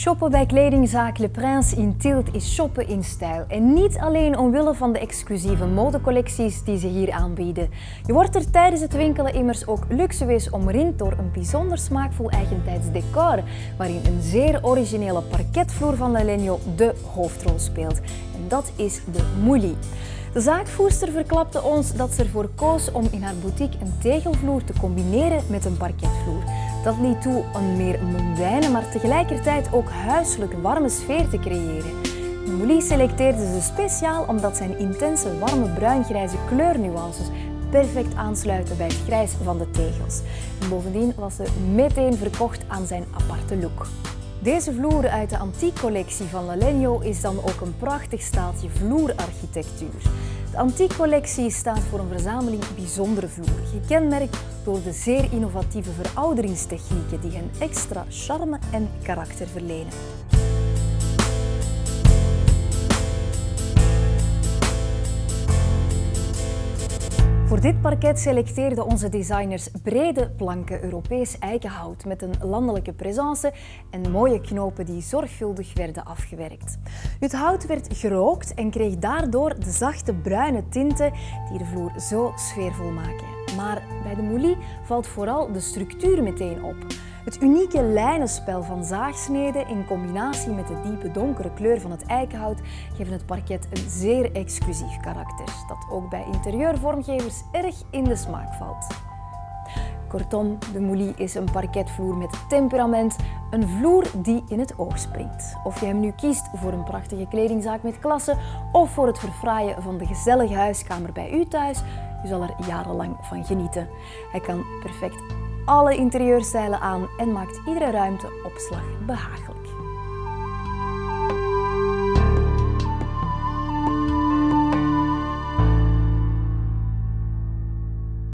Shoppen bij kledingzaak Le Prince in Tielt is shoppen in stijl. En niet alleen omwille van de exclusieve modecollecties die ze hier aanbieden. Je wordt er tijdens het winkelen immers ook luxueus omringd door een bijzonder smaakvol eigentijds decor, waarin een zeer originele parketvloer van Lalegno de hoofdrol speelt. En dat is de Mouli. De zaakvoerster verklapte ons dat ze ervoor koos om in haar boutique een tegelvloer te combineren met een parketvloer. Dat liet toe een meer mondaine, maar tegelijkertijd ook huiselijk warme sfeer te creëren. Mouli selecteerde ze speciaal omdat zijn intense, warme bruingrijze kleurnuances perfect aansluiten bij het grijs van de tegels. bovendien was ze meteen verkocht aan zijn aparte look. Deze vloer uit de antiekcollectie van Lalegno is dan ook een prachtig staaltje vloerarchitectuur. De antiekcollectie staat voor een verzameling bijzondere vloeren, gekenmerkt door de zeer innovatieve verouderingstechnieken die hen extra charme en karakter verlenen. Voor dit parket selecteerden onze designers brede planken Europees eikenhout met een landelijke presence en mooie knopen die zorgvuldig werden afgewerkt. Het hout werd gerookt en kreeg daardoor de zachte bruine tinten die de vloer zo sfeervol maken. Maar bij de moulie valt vooral de structuur meteen op. Het unieke lijnenspel van zaagsneden in combinatie met de diepe donkere kleur van het eikenhout geven het parket een zeer exclusief karakter, dat ook bij interieurvormgevers erg in de smaak valt. Kortom, de Moulie is een parketvloer met temperament, een vloer die in het oog springt. Of je hem nu kiest voor een prachtige kledingzaak met klasse of voor het verfraaien van de gezellige huiskamer bij u thuis, u zal er jarenlang van genieten. Hij kan perfect alle interieurstijlen aan en maakt iedere ruimteopslag behagelijk.